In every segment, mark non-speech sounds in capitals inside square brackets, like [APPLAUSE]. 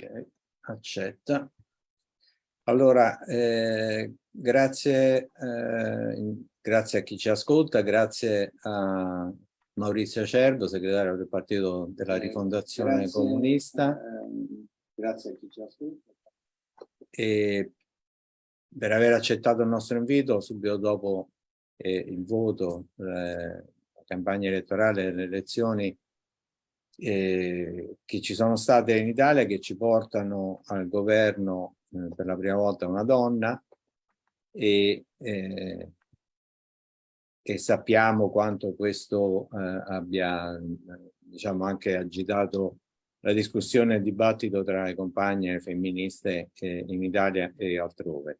Ok, accetta. Allora, eh, grazie, eh, grazie a chi ci ascolta, grazie a Maurizio Cervo, segretario del Partito della eh, Rifondazione grazie, Comunista. Eh, grazie a chi ci ascolta. E per aver accettato il nostro invito subito dopo eh, il voto, eh, la campagna elettorale le elezioni eh, che ci sono state in Italia che ci portano al governo eh, per la prima volta una donna e, eh, sappiamo quanto questo eh, abbia diciamo anche agitato la discussione e il dibattito tra le compagne femministe in Italia e altrove.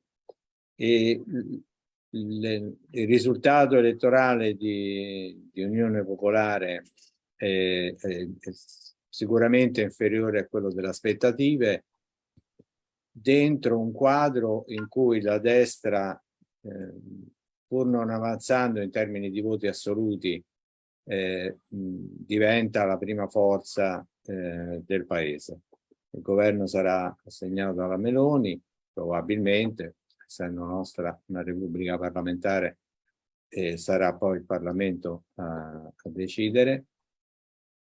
E il risultato elettorale di, di Unione Popolare è, è, sicuramente inferiore a quello delle aspettative dentro un quadro in cui la destra eh, pur non avanzando in termini di voti assoluti eh, diventa la prima forza eh, del paese. Il governo sarà assegnato dalla Meloni, probabilmente, essendo nostra una repubblica parlamentare, eh, sarà poi il Parlamento a, a decidere.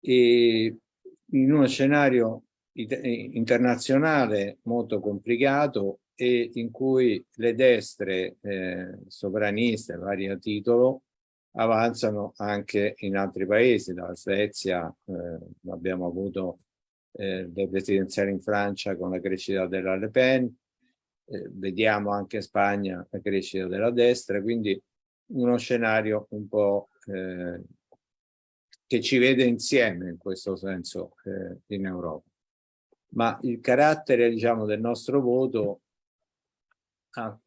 E in uno scenario internazionale molto complicato e in cui le destre eh, sovraniste, vario titolo, avanzano anche in altri paesi, dalla Svezia eh, abbiamo avuto eh, le presidenziali in Francia con la crescita della Le Pen, eh, vediamo anche in Spagna la crescita della destra, quindi uno scenario un po' eh, che ci vede insieme in questo senso eh, in Europa. Ma il carattere diciamo, del nostro voto ha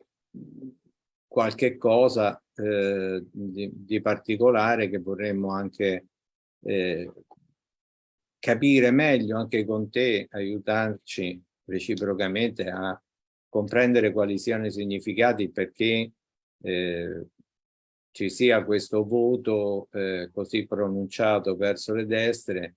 qualche cosa eh, di, di, particolare che vorremmo anche eh, capire meglio anche con te, aiutarci reciprocamente a comprendere quali siano i significati perché eh, ci sia questo voto eh, così pronunciato verso le destre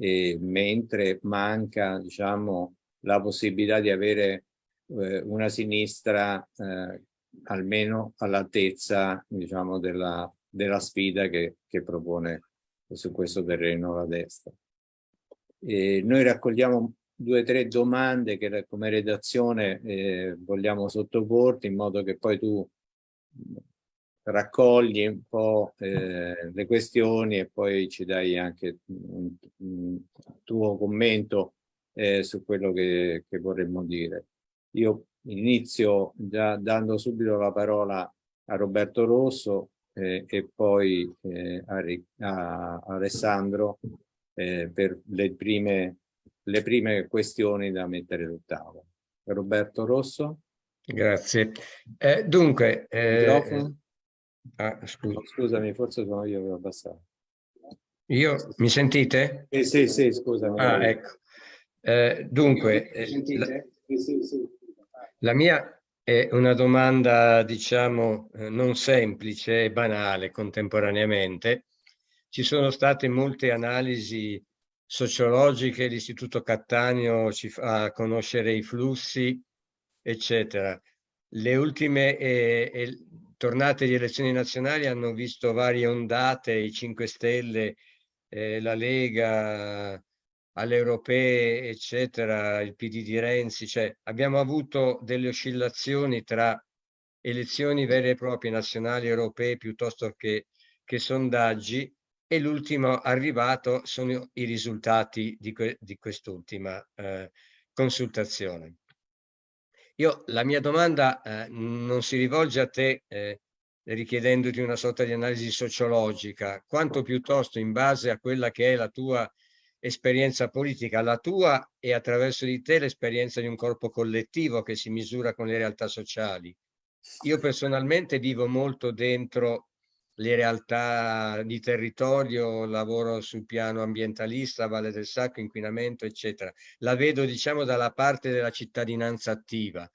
eh, mentre manca diciamo, la possibilità di avere eh, una sinistra eh, almeno all'altezza diciamo, della, della sfida che, che propone su questo terreno la destra. Noi raccogliamo due o tre domande che come redazione eh, vogliamo sottoporti in modo che poi tu raccogli un po' eh, le questioni e poi ci dai anche un, un tuo commento eh, su quello che, che, vorremmo dire. Io inizio già dando subito la parola a Roberto Rosso eh, e poi eh, a, a, Alessandro eh, per le prime le prime questioni da mettere sul tavolo. Roberto Rosso. Grazie. Eh, dunque... Ah, scusa. Scusami, forse sono io che ho abbassato. Io? Mi sentite? Eh, sì, sì, scusami. Ah, ecco. Eh, dunque, eh, la, la mia è una domanda, diciamo, eh, non semplice e banale contemporaneamente. Ci sono state molte analisi sociologiche, l'Istituto Cattaneo ci fa conoscere i flussi, eccetera. Le ultime eh, tornate di elezioni nazionali hanno visto varie ondate, i 5 Stelle, eh, la Lega, alle europee, eccetera, il PD di Renzi, cioè abbiamo avuto delle oscillazioni tra elezioni vere e proprie nazionali europee piuttosto che, che sondaggi e l'ultimo arrivato sono i risultati di, que di quest'ultima eh, consultazione. Io, la mia domanda eh, non si rivolge a te eh, richiedendoti una sorta di analisi sociologica, quanto piuttosto in base a quella che è la tua esperienza politica, la tua e attraverso di te l'esperienza di un corpo collettivo che si misura con le realtà sociali. Io personalmente vivo molto dentro le realtà di territorio, lavoro sul piano ambientalista, Valle del Sacco, inquinamento, eccetera. La vedo, diciamo, dalla parte della cittadinanza attiva.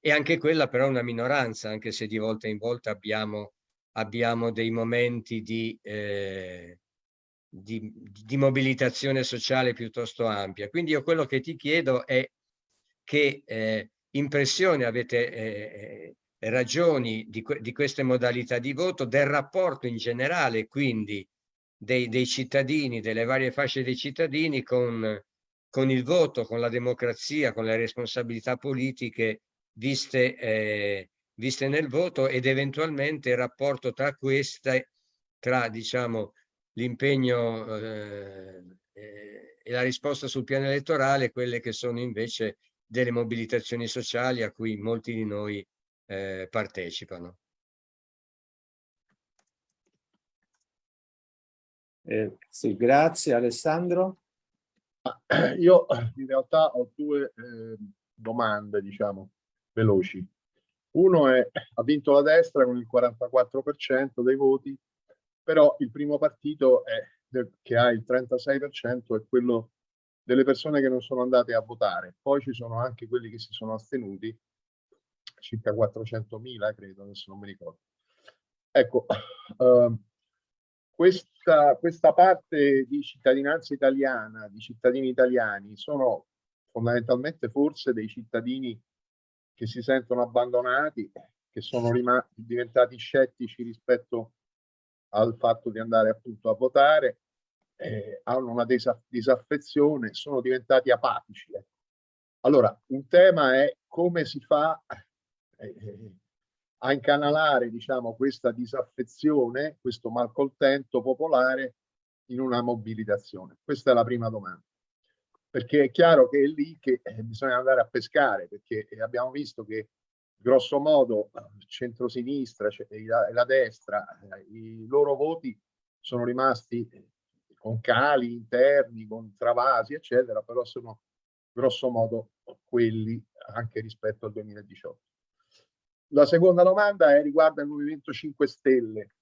E anche quella però è una minoranza, anche se di volta in volta abbiamo, abbiamo dei momenti di, eh, di, di mobilitazione sociale piuttosto ampia. Quindi io quello che ti chiedo è che eh, impressione avete eh, eh, ragioni di, di, queste modalità di voto, del rapporto in generale quindi dei, dei cittadini, delle varie fasce dei cittadini con, con, il voto, con la democrazia, con le responsabilità politiche viste, eh, viste nel voto ed eventualmente il rapporto tra queste, tra diciamo l'impegno eh, eh, e la risposta sul piano elettorale, quelle che sono invece delle mobilitazioni sociali a cui molti di noi eh, partecipano. Eh, sì, grazie Alessandro. [COUGHS] Io in realtà ho due eh, domande, diciamo, veloci. Uno è, ha vinto la destra con il 44% dei voti, però il primo partito è, che ha il 36% è quello delle persone che non sono andate a votare. Poi ci sono anche quelli che si sono astenuti, circa 400.000 credo, adesso non mi ricordo. Ecco, uh, questa, questa parte di cittadinanza italiana, di cittadini italiani, sono fondamentalmente forse dei cittadini che si sentono abbandonati, che sono diventati scettici rispetto al fatto di andare appunto a votare, eh, hanno una disaffezione, sono diventati apatici. Eh. Allora, un tema è come si fa eh, a incanalare diciamo, questa disaffezione, questo malcontento popolare in una mobilitazione? Questa è la prima domanda. Perché è chiaro che è lì che eh, bisogna andare a pescare, perché abbiamo visto che grosso modo centrosinistra e la, la destra, eh, i loro voti sono rimasti con cali interni, con travasi, eccetera, però sono grosso modo quelli anche rispetto al 2018. La seconda domanda è, riguarda il Movimento 5 Stelle.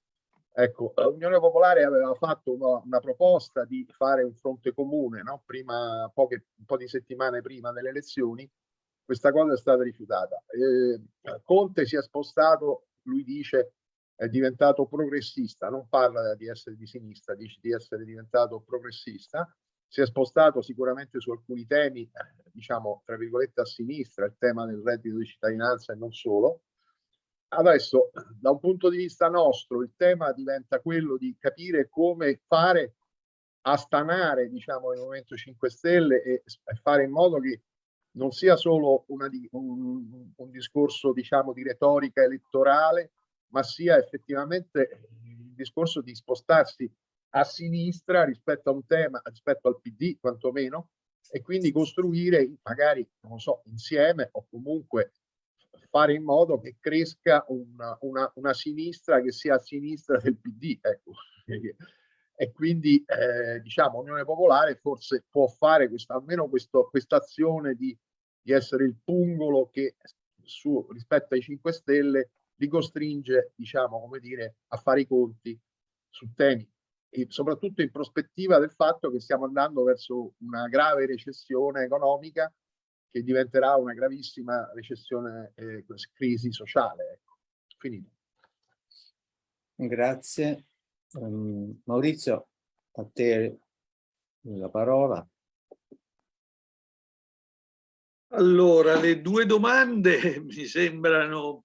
Ecco, l'Unione Popolare aveva fatto una, una, proposta di fare un fronte comune, no? prima, poche, un po' di settimane prima delle elezioni, questa cosa è stata rifiutata. Eh, Conte si è spostato, lui dice, è diventato progressista, non parla di essere di sinistra, dice di essere diventato progressista, si è spostato sicuramente su alcuni temi, diciamo, tra virgolette a sinistra, il tema del reddito di cittadinanza e non solo, Adesso, da un punto di vista nostro, il tema diventa quello di capire come fare a stanare diciamo, il Movimento 5 Stelle e fare in modo che non sia solo una, un, un, discorso diciamo, di retorica elettorale, ma sia effettivamente il discorso di spostarsi a sinistra rispetto a un tema, rispetto al PD quantomeno, e quindi costruire magari, non so, insieme o comunque fare in modo che cresca una, una, una sinistra che sia a sinistra del PD. Ecco. E quindi eh, diciamo Unione Popolare forse può fare questa, almeno questa azione di, di essere il pungolo che su, rispetto ai 5 Stelle li costringe, diciamo, come dire, a fare i conti su temi e soprattutto in prospettiva del fatto che stiamo andando verso una grave recessione economica che diventerà una gravissima recessione e eh, crisi sociale. Ecco. Finito. Grazie. Um, Maurizio, a te la parola. Allora, le due domande [LAUGHS] mi sembrano,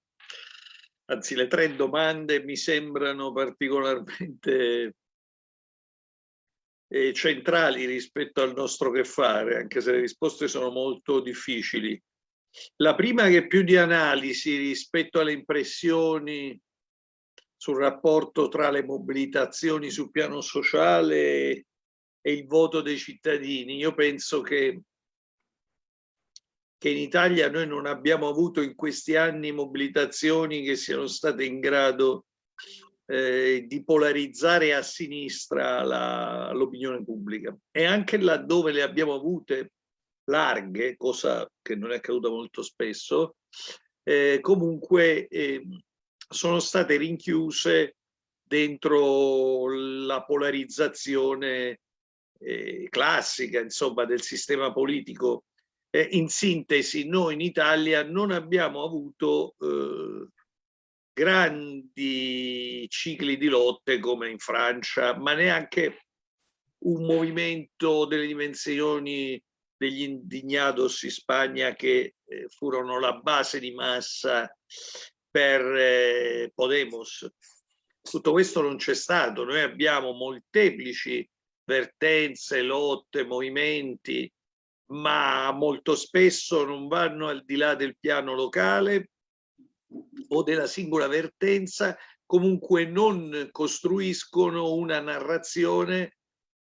anzi le tre domande mi sembrano particolarmente eh, centrali rispetto al nostro che fare, anche se le risposte sono molto difficili. La prima che più di analisi rispetto alle impressioni sul rapporto tra le mobilitazioni sul piano sociale e il voto dei cittadini. Io penso che, che in Italia noi non abbiamo avuto in questi anni mobilitazioni che siano state in grado eh, di polarizzare a sinistra l'opinione pubblica e anche laddove le abbiamo avute larghe, cosa che non è accaduta molto spesso, eh, comunque eh, sono state rinchiuse dentro la polarizzazione eh, classica insomma del sistema politico. Eh, in sintesi, noi in Italia non abbiamo avuto eh, grandi cicli di lotte come in Francia, ma neanche un movimento delle dimensioni degli indignados in Spagna che eh, furono la base di massa per eh, Podemos. Tutto questo non c'è stato, noi abbiamo molteplici vertenze, lotte, movimenti, ma molto spesso non vanno al di là del piano locale o della singola vertenza, comunque non costruiscono una narrazione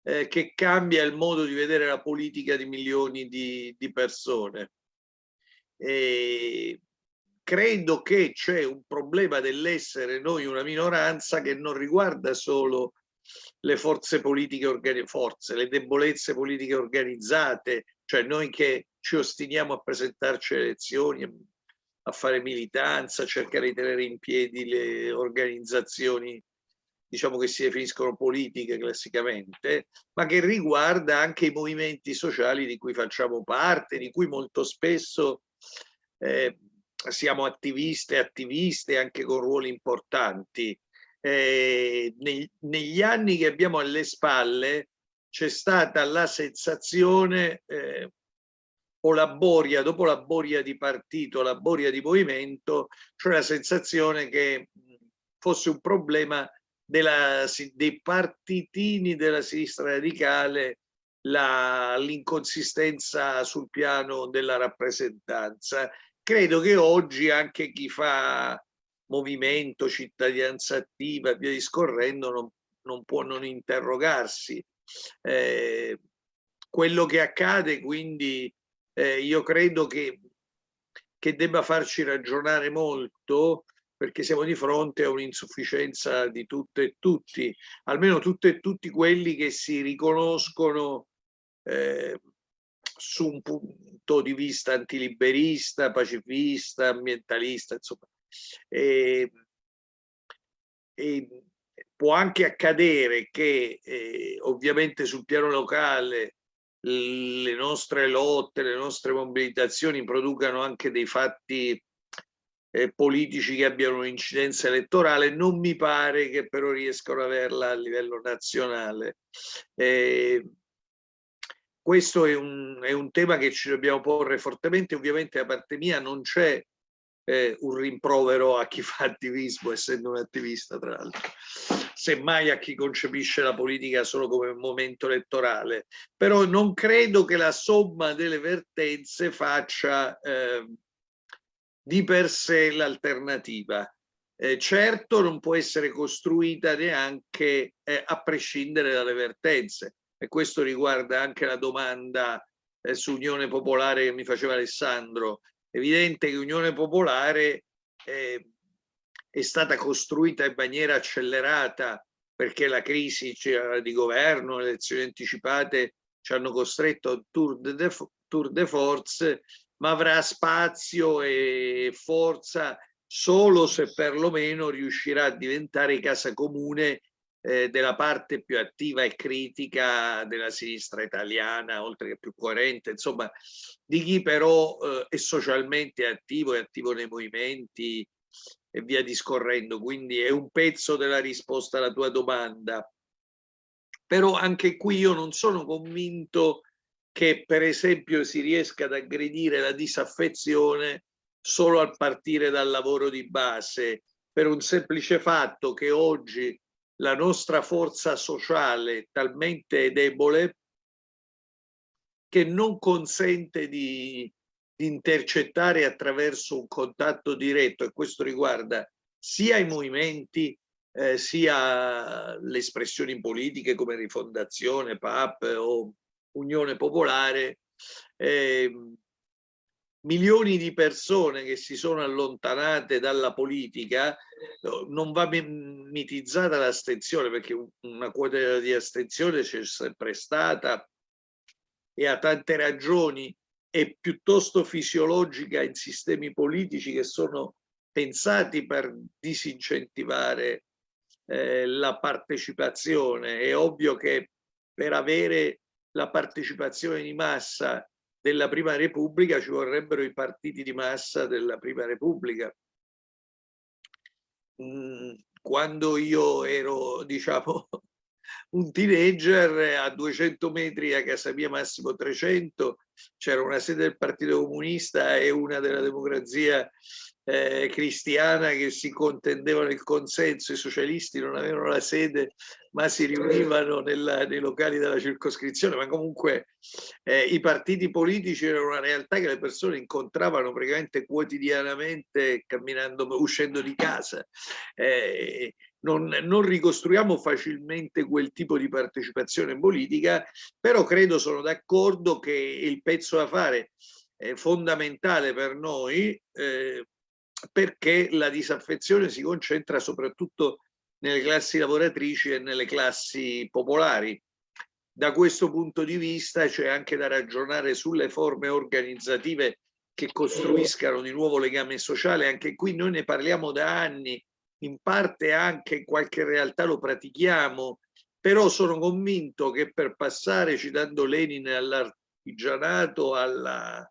eh, che cambia il modo di vedere la politica di milioni di, di persone. E credo che c'è un problema dell'essere noi una minoranza che non riguarda solo le forze politiche forze, le debolezze politiche organizzate, cioè noi che ci ostiniamo a presentarci alle elezioni, a fare militanza, a cercare di tenere in piedi le organizzazioni diciamo che si definiscono politiche classicamente, ma che riguarda anche i movimenti sociali di cui facciamo parte, di cui molto spesso eh, siamo attiviste e attiviste anche con ruoli importanti. Eh, neg negli anni che abbiamo alle spalle c'è stata la sensazione eh, o la boria, dopo la boria di partito, la boria di movimento, cioè la sensazione che fosse un problema della, dei partitini della sinistra radicale l'inconsistenza sul piano della rappresentanza. Credo che oggi anche chi fa movimento, cittadinanza attiva via discorrendo non, non può non interrogarsi. Eh, quello che accade quindi eh, io credo che, che debba farci ragionare molto perché siamo di fronte a un'insufficienza di tutte e tutti, almeno tutte e tutti quelli che si riconoscono eh, su un punto di vista antiliberista, pacifista, ambientalista, insomma. E, e può anche accadere che eh, ovviamente sul piano locale le nostre lotte, le nostre mobilitazioni producano anche dei fatti eh, politici che abbiano un'incidenza elettorale, non mi pare che però riescano ad averla a livello nazionale. Eh, questo è un, è un, tema che ci dobbiamo porre fortemente, ovviamente da parte mia non c'è eh, un rimprovero a chi fa attivismo, essendo un attivista tra l'altro, semmai a chi concepisce la politica solo come momento elettorale, però non credo che la somma delle vertenze faccia eh, di per sé l'alternativa. Eh, certo non può essere costruita neanche eh, a prescindere dalle vertenze e questo riguarda anche la domanda eh, su Unione Popolare che mi faceva Alessandro. Evidente che Unione Popolare eh, è stata costruita in maniera accelerata perché la crisi di governo, le elezioni anticipate ci hanno costretto a tour de, tour de force ma avrà spazio e forza solo se perlomeno riuscirà a diventare casa comune eh, della parte più attiva e critica della sinistra italiana, oltre che più coerente, insomma, di chi però eh, è socialmente attivo, è attivo nei movimenti e via discorrendo. Quindi è un pezzo della risposta alla tua domanda. Però anche qui io non sono convinto che per esempio si riesca ad aggredire la disaffezione solo al partire dal lavoro di base, per un semplice fatto che oggi la nostra forza sociale è talmente debole che non consente di, intercettare attraverso un contatto diretto e questo riguarda sia i movimenti eh, sia le espressioni politiche come rifondazione, PAP o Unione Popolare, eh, milioni di persone che si sono allontanate dalla politica, non va mitizzata l'astensione perché una quota di astensione c'è sempre stata e ha tante ragioni, è piuttosto fisiologica in sistemi politici che sono pensati per disincentivare eh, la partecipazione. È ovvio che per avere la partecipazione di massa della Prima Repubblica ci vorrebbero i partiti di massa della Prima Repubblica. Mm, quando io ero, [LAUGHS] diciamo, un teenager a 200 metri a casa mia massimo 300 c'era una sede del Partito Comunista e una della democrazia eh, cristiana che si contendevano il consenso, i socialisti non avevano la sede ma si riunivano nella, nei locali della circoscrizione, ma comunque eh, i partiti politici erano una realtà che le persone incontravano praticamente quotidianamente camminando, uscendo di casa. Eh, non, non, ricostruiamo facilmente quel tipo di partecipazione politica, però credo, sono d'accordo che il pezzo da fare è fondamentale per noi eh, perché la disaffezione si concentra soprattutto nelle classi lavoratrici e nelle classi popolari. Da questo punto di vista c'è anche da ragionare sulle forme organizzative che costruiscano di nuovo legame sociale. Anche qui noi ne parliamo da anni, in parte anche in qualche realtà lo pratichiamo, però sono convinto che per passare, citando Lenin, all'artigianato, alla,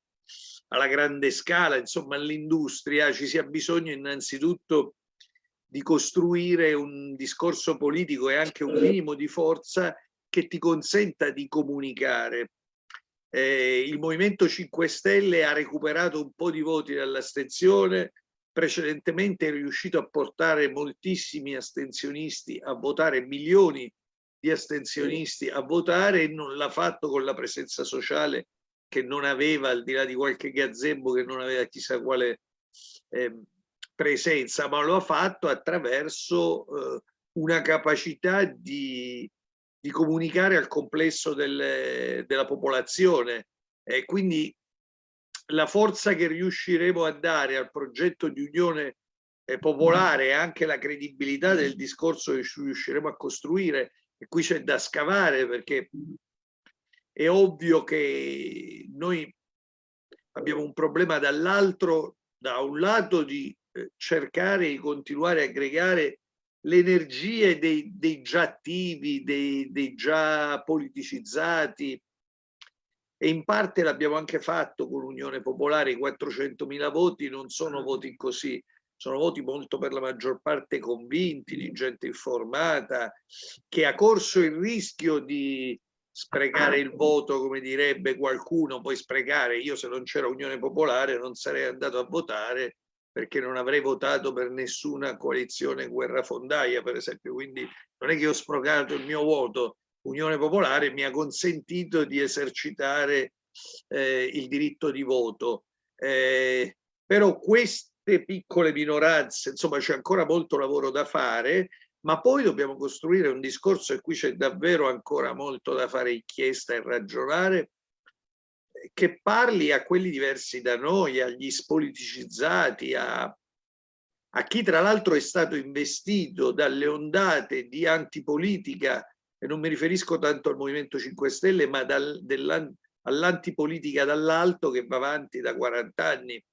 alla grande scala, insomma all'industria, ci sia bisogno innanzitutto di costruire un discorso politico e anche un minimo di forza che ti consenta di comunicare. Eh, il Movimento 5 Stelle ha recuperato un po' di voti dall'astensione, precedentemente è riuscito a portare moltissimi astensionisti a votare, milioni di astensionisti a votare e non l'ha fatto con la presenza sociale che non aveva, al di là di qualche gazebo che non aveva chissà quale eh, presenza, ma lo ha fatto attraverso eh, una capacità di, di, comunicare al complesso del, della popolazione. E quindi la forza che riusciremo a dare al progetto di unione eh, popolare e anche la credibilità del discorso che riusciremo a costruire, e qui c'è da scavare perché è ovvio che noi abbiamo un problema dall'altro, da un lato di eh, cercare di continuare a aggregare le energie dei, dei già attivi, dei, dei già politicizzati, e in parte l'abbiamo anche fatto con l'Unione Popolare, i 400.000 voti non sono voti così, sono voti molto per la maggior parte convinti, di gente informata, che ha corso il rischio di sprecare il voto, come direbbe qualcuno, poi sprecare, io se non c'era Unione Popolare non sarei andato a votare perché non avrei votato per nessuna coalizione guerrafondaia, per esempio, quindi non è che ho sprecato il mio voto, Unione Popolare mi ha consentito di esercitare eh, il diritto di voto. Eh, però queste piccole minoranze, insomma c'è ancora molto lavoro da fare, ma poi dobbiamo costruire un discorso e qui c'è davvero ancora molto da fare inchiesta e ragionare, che parli a quelli diversi da noi, agli spoliticizzati, a, a chi tra l'altro è stato investito dalle ondate di antipolitica e non mi riferisco tanto al Movimento 5 Stelle, ma all'antipolitica dall'alto che va avanti da 40 anni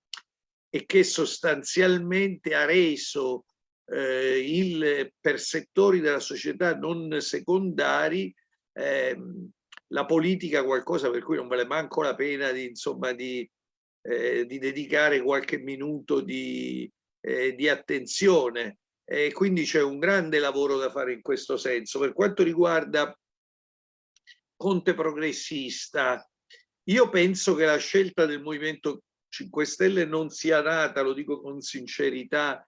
e che sostanzialmente ha reso eh, il, per settori della società non secondari eh, la politica qualcosa per cui non vale manco la pena di, insomma, di, eh, di dedicare qualche minuto di, eh, di attenzione e quindi c'è un grande lavoro da fare in questo senso. Per quanto riguarda Conte progressista, io penso che la scelta del Movimento 5 Stelle non sia nata, lo dico con sincerità,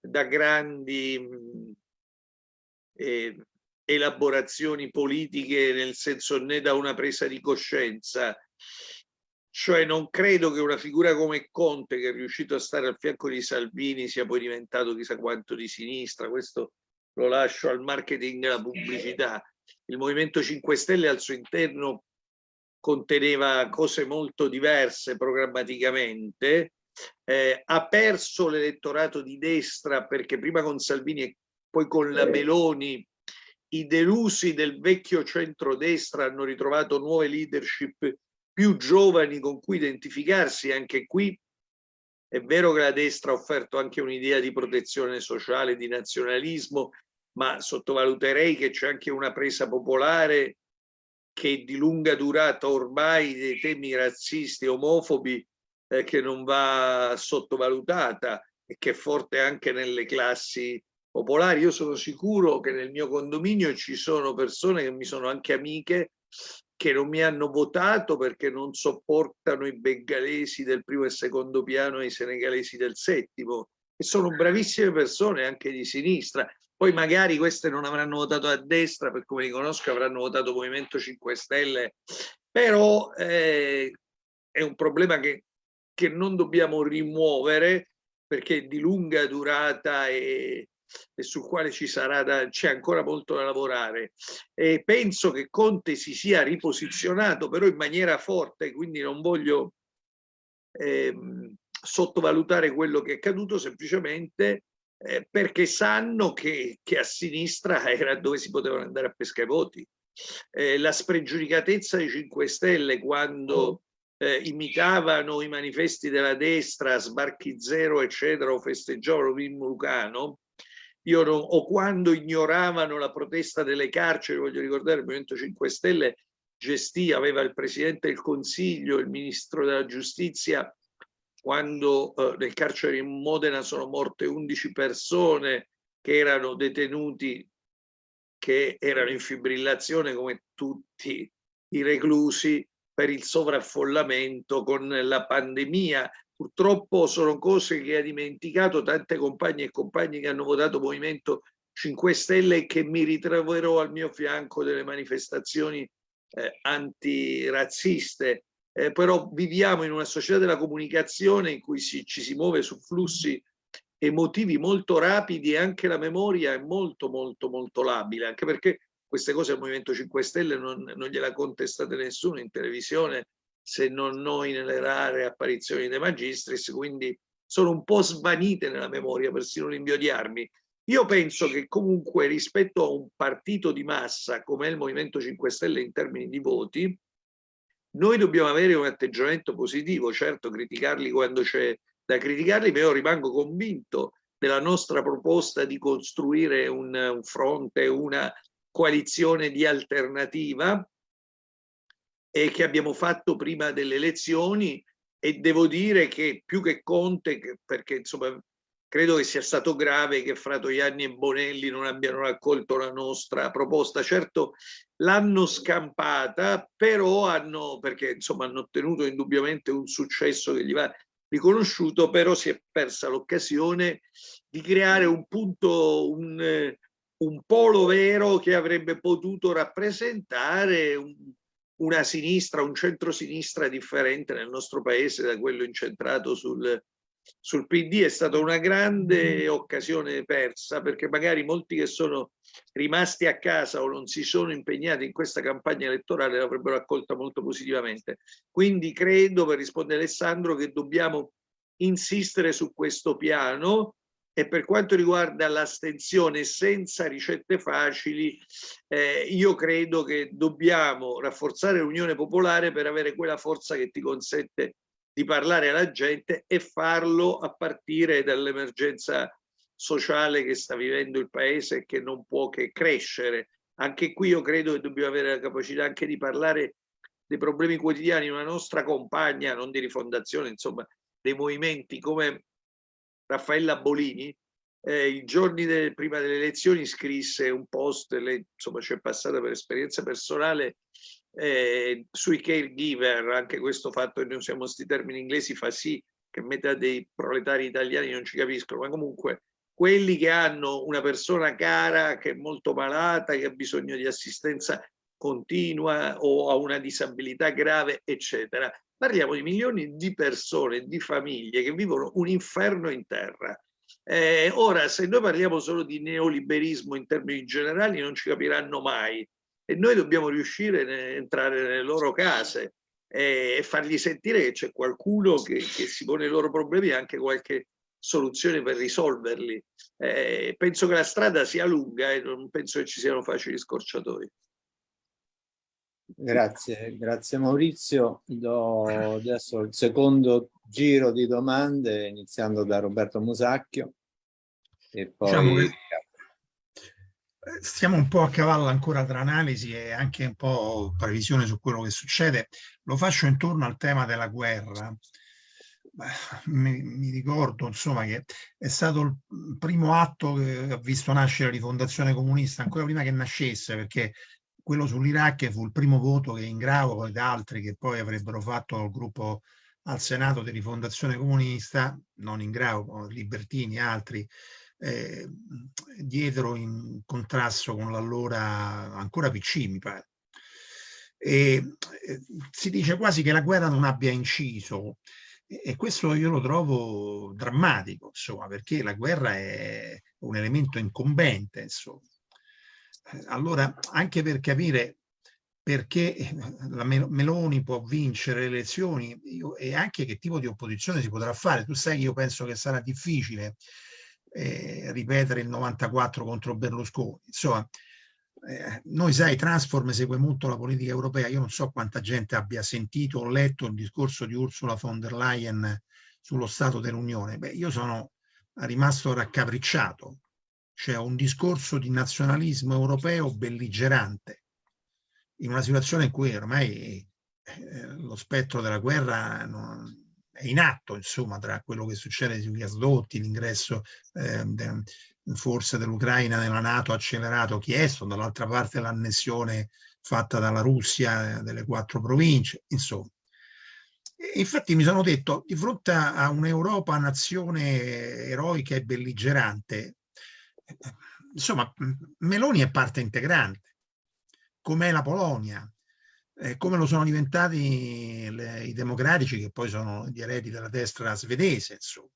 da grandi eh, elaborazioni politiche, nel senso né da una presa di coscienza. Cioè non credo che una figura come Conte, che è riuscito a stare al fianco di Salvini, sia poi diventato chissà quanto di sinistra, questo lo lascio al marketing e alla pubblicità. Il Movimento 5 Stelle al suo interno conteneva cose molto diverse programmaticamente, eh, ha perso l'elettorato di destra perché prima con Salvini e poi con la Meloni i delusi del vecchio centrodestra hanno ritrovato nuove leadership più giovani con cui identificarsi, anche qui è vero che la destra ha offerto anche un'idea di protezione sociale, di nazionalismo, ma sottovaluterei che c'è anche una presa popolare che di lunga durata ormai dei temi razzisti, omofobi, eh, che non va sottovalutata e che è forte anche nelle classi popolari. Io sono sicuro che nel mio condominio ci sono persone che mi sono anche amiche che non mi hanno votato perché non sopportano i bengalesi del primo e secondo piano e i senegalesi del settimo e sono bravissime persone anche di sinistra. Poi magari queste non avranno votato a destra per come li conosco avranno votato Movimento 5 Stelle. Però eh, è un problema che, che non dobbiamo rimuovere perché è di lunga durata e, e sul quale ci sarà c'è ancora molto da lavorare. E penso che Conte si sia riposizionato però in maniera forte, quindi non voglio ehm, sottovalutare quello che è accaduto semplicemente eh, perché sanno che, che, a sinistra era dove si potevano andare a pescare voti. Eh, la spregiudicatezza dei 5 Stelle quando eh, imitavano i manifesti della destra, sbarchi zero, eccetera, o festeggiavano Mimmo Lucano, io non, o quando ignoravano la protesta delle carceri, voglio ricordare il Movimento 5 Stelle gestì, aveva il Presidente del Consiglio, il Ministro della Giustizia, quando eh, nel carcere in Modena sono morte 11 persone che erano detenuti, che erano in fibrillazione come tutti i reclusi per il sovraffollamento con la pandemia Purtroppo sono cose che ha dimenticato tante compagne e compagni che hanno votato Movimento 5 Stelle e che mi ritroverò al mio fianco delle manifestazioni eh, antirazziste. Eh, però viviamo in una società della comunicazione in cui si, ci si muove su flussi emotivi molto rapidi e anche la memoria è molto molto molto labile, anche perché queste cose al Movimento 5 Stelle non, non gliela contestate nessuno in televisione se non noi nelle rare apparizioni dei magistris, quindi sono un po' svanite nella memoria, persino l'invio di armi. Io penso che comunque rispetto a un partito di massa come il Movimento 5 Stelle in termini di voti, noi dobbiamo avere un atteggiamento positivo, certo criticarli quando c'è da criticarli, ma io rimango convinto della nostra proposta di costruire un, un fronte, una coalizione di alternativa e che abbiamo fatto prima delle elezioni e devo dire che più che Conte, perché insomma credo che sia stato grave che Fratoianni e Bonelli non abbiano raccolto la nostra proposta. Certo l'hanno scampata, però hanno, perché insomma hanno ottenuto indubbiamente un successo che gli va riconosciuto, però si è persa l'occasione di creare un punto, un, un polo vero che avrebbe potuto rappresentare un, una sinistra, un centro-sinistra differente nel nostro paese da quello incentrato sul, sul PD è stata una grande mm-hmm. occasione persa perché magari molti che sono rimasti a casa o non si sono impegnati in questa campagna elettorale l'avrebbero accolta molto positivamente. Quindi credo, per rispondere a Alessandro, che dobbiamo insistere su questo piano e per quanto riguarda l'astensione senza ricette facili, eh, io credo che dobbiamo rafforzare l'unione popolare per avere quella forza che ti consente di parlare alla gente e farlo a partire dall'emergenza sociale che sta vivendo il paese e che non può che crescere. Anche qui io credo che dobbiamo avere la capacità anche di parlare dei problemi quotidiani, una nostra compagna, non di rifondazione, insomma, dei movimenti come Raffaella Bolini, eh, i giorni de, prima delle elezioni scrisse un post, lei insomma ci è passata per esperienza personale, eh, sui caregiver, anche questo fatto che noi usiamo questi termini inglesi fa sì che metà dei proletari italiani non ci capiscono, ma comunque quelli che hanno una persona cara che è molto malata, che ha bisogno di assistenza continua o ha una disabilità grave, eccetera. Parliamo di milioni di persone, di famiglie che vivono un inferno in terra. Eh, ora, se noi parliamo solo di neoliberismo in termini generali, non ci capiranno mai e noi dobbiamo riuscire a entrare nelle loro case eh, e fargli sentire che c'è qualcuno che, che, si pone i loro problemi e anche qualche soluzione per risolverli. Eh, penso che la strada sia lunga e non penso che ci siano facili scorciatori. Grazie, grazie Maurizio. Do adesso il secondo giro di domande, iniziando da Roberto Musacchio. E poi... Diciamo che stiamo un po' a cavallo ancora tra analisi e anche un po' previsione su quello che succede. Lo faccio intorno al tema della guerra. mi, mi, ricordo insomma che è stato il primo atto che ha visto nascere la rifondazione comunista ancora prima che nascesse perché quello sull'Iraq fu il primo voto che Ingravo ed altri che poi avrebbero fatto il gruppo al Senato di rifondazione comunista, non Ingravo, Libertini e altri, eh, dietro in contrasto con l'allora ancora PC mi pare. E, eh, si dice quasi che la guerra non abbia inciso e questo io lo trovo drammatico, insomma, perché la guerra è un elemento incombente, insomma. Allora, anche per capire perché la Meloni può vincere le elezioni e anche che tipo di opposizione si potrà fare. Tu sai che io penso che sarà difficile eh, ripetere il 94 contro Berlusconi. Insomma, eh, noi sai, Transform segue molto la politica europea, io non so quanta gente abbia sentito o letto il discorso di Ursula von der Leyen sullo Stato dell'Unione. Beh, io sono rimasto raccapricciato. C'è un discorso di nazionalismo europeo belligerante, in una situazione in cui ormai eh, lo spettro della guerra è in atto, insomma, tra quello che succede sui gasdotti, l'ingresso eh, forse dell'Ucraina nella Nato accelerato chiesto, dall'altra parte l'annessione fatta dalla Russia delle quattro province, insomma. Infatti mi sono detto, di fronte a un'Europa nazione eroica e belligerante, insomma, Meloni è parte integrante, com'è la Polonia, eh, come lo sono diventati le, i democratici, che poi sono gli eredi della destra svedese, insomma.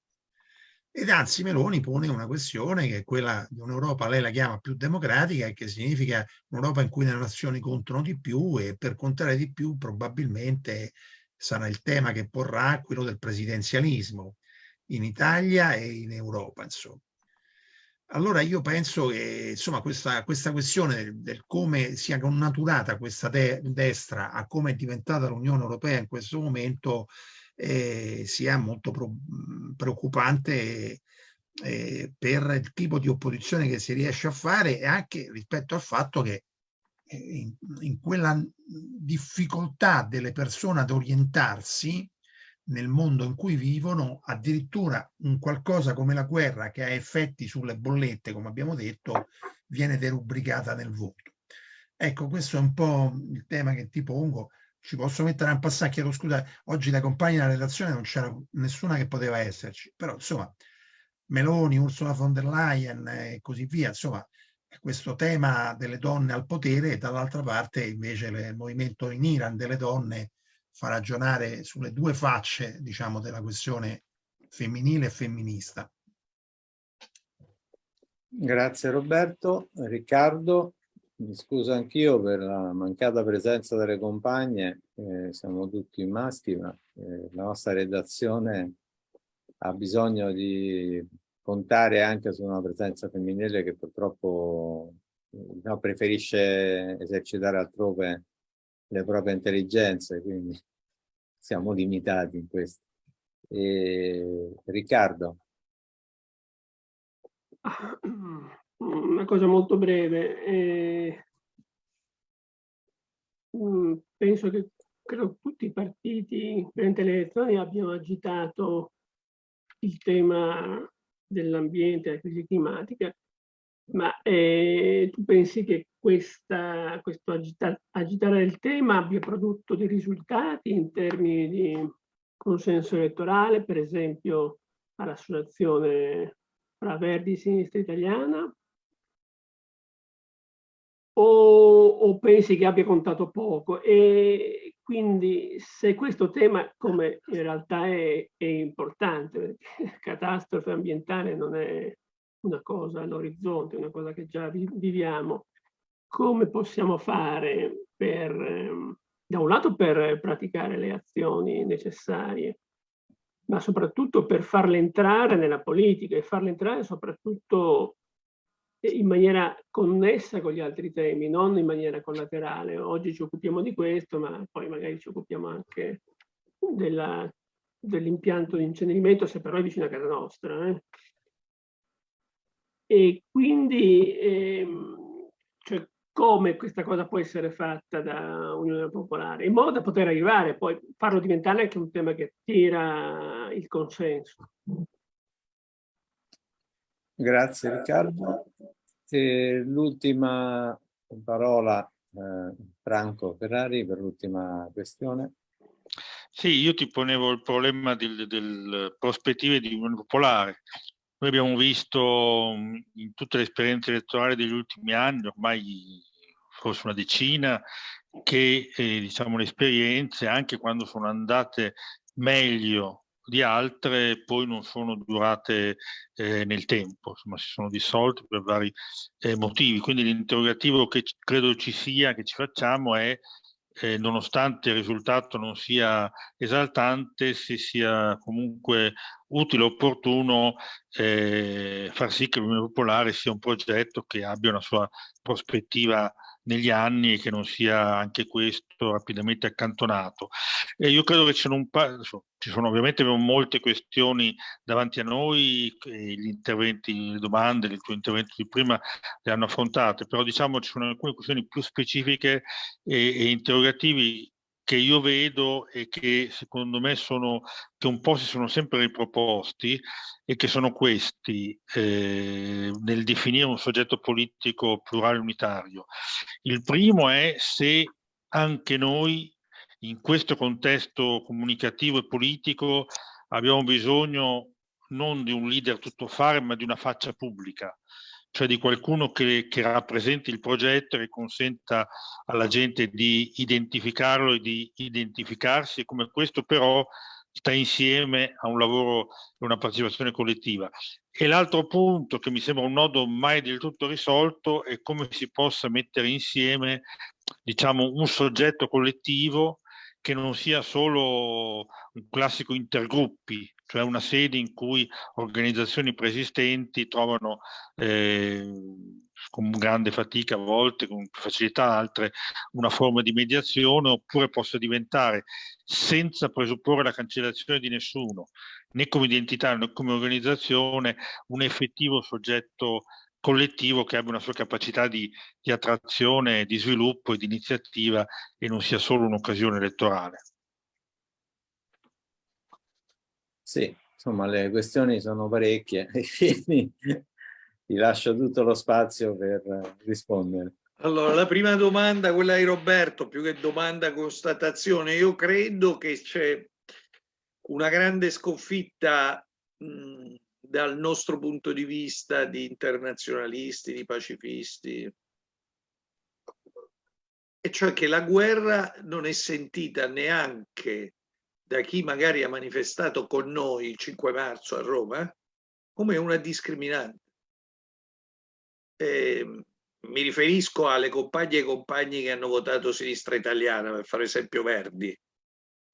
Ed anzi Meloni pone una questione che è quella di un'Europa, lei la chiama più democratica, e che significa un'Europa in cui le nazioni contano di più e per contare di più probabilmente sarà il tema che porrà quello del presidenzialismo in Italia e in Europa, insomma. Allora io penso che insomma, questa, questa questione del, del, come sia connaturata questa de destra a come è diventata l'Unione Europea in questo momento eh, sia molto preoccupante eh, per il tipo di opposizione che si riesce a fare e anche rispetto al fatto che eh, in, in quella difficoltà delle persone ad orientarsi nel mondo in cui vivono, addirittura un qualcosa come la guerra che ha effetti sulle bollette, come abbiamo detto, viene derubricata nel voto. Ecco, questo è un po' il tema che ti pongo ci posso mettere un passaggio, chiedo scusa, oggi da compagni della redazione non c'era nessuna che poteva esserci, però insomma Meloni, Ursula von der Leyen e così via, insomma questo tema delle donne al potere e dall'altra parte invece il movimento in Iran delle donne fa ragionare sulle due facce diciamo della questione femminile e femminista. Grazie Roberto. Riccardo? Mi scuso anch'io per la mancata presenza delle compagne, eh, siamo tutti maschi, ma eh, la nostra redazione ha bisogno di contare anche su una presenza femminile che purtroppo eh, no, preferisce esercitare altrove le proprie intelligenze, quindi [LAUGHS] siamo limitati in questo. E, Riccardo. [CLEARS THROAT] una cosa molto breve. Eh, penso che credo tutti i partiti durante le elezioni abbiano agitato il tema dell'ambiente della crisi climatica, ma eh, tu pensi che questa, questo agita, agitare il tema abbia prodotto dei risultati in termini di consenso elettorale, per esempio all'associazione fra Verdi e Sinistra Italiana, o, o, pensi che abbia contato poco? E quindi se questo tema, come in realtà è, è importante, perché [LAUGHS] catastrofe ambientale non è una cosa all'orizzonte, una cosa che già viviamo, come possiamo fare per, ehm, da un lato per praticare le azioni necessarie, ma soprattutto per farle entrare nella politica e farle entrare soprattutto in maniera connessa con gli altri temi, non in maniera collaterale. Oggi ci occupiamo di questo, ma poi magari ci occupiamo anche dell'impianto di incenerimento, se però è vicino a casa nostra. Eh. E quindi ehm, cioè, come questa cosa può essere fatta da Unione Popolare, in modo da poter arrivare poi farlo diventare anche un tema che tira il consenso. Grazie Riccardo. L'ultima parola eh, Franco Ferrari per l'ultima questione. Sì, io ti ponevo il problema del, del prospettive di Unione Popolare. Noi abbiamo visto in tutte le esperienze elettorali degli ultimi anni, ormai forse una decina, che eh, diciamo, le esperienze, anche quando sono andate meglio di altre, poi non sono durate eh, nel tempo, insomma si sono dissolte per vari eh, motivi. Quindi l'interrogativo che credo ci sia, che ci facciamo è eh, nonostante il risultato non sia esaltante, se sia comunque utile e opportuno eh, far sì che l'Unione Popolare sia un progetto che abbia una sua prospettiva negli anni e che non sia anche questo rapidamente accantonato. E io credo che ci sono, ci sono ovviamente molte questioni davanti a noi, gli interventi, le domande, il tuo intervento di prima le hanno affrontate, però diciamo ci sono alcune questioni più specifiche e, e interrogativi che io vedo e che secondo me sono, che un po' si sono sempre riproposti e che sono questi eh, nel definire un soggetto politico plurale unitario. Il primo è se anche noi in questo contesto comunicativo e politico abbiamo bisogno non di un leader tuttofare ma di una faccia pubblica cioè di qualcuno che, che, rappresenti il progetto e consenta alla gente di identificarlo e di identificarsi, come questo però sta insieme a un lavoro e una partecipazione collettiva. E l'altro punto che mi sembra un nodo mai del tutto risolto è come si possa mettere insieme diciamo, un soggetto collettivo che non sia solo un classico intergruppi, cioè una sede in cui organizzazioni preesistenti trovano eh, con grande fatica a volte, con facilità altre, una forma di mediazione oppure possa diventare, senza presupporre la cancellazione di nessuno, né come identità né come organizzazione, un effettivo soggetto collettivo che abbia una sua capacità di, di attrazione, di sviluppo e di iniziativa e non sia solo un'occasione elettorale. Sì, insomma le questioni sono parecchie [LAUGHS] e quindi ti lascio tutto lo spazio per rispondere. Allora, la prima domanda, quella di Roberto, più che domanda constatazione, io credo che c'è una grande sconfitta mh, dal nostro punto di vista di internazionalisti, di pacifisti, e cioè che la guerra non è sentita neanche da chi magari ha manifestato con noi il 5 marzo a Roma come una discriminante. Eh, mi riferisco alle compagne e compagni che hanno votato sinistra italiana, per fare esempio Verdi.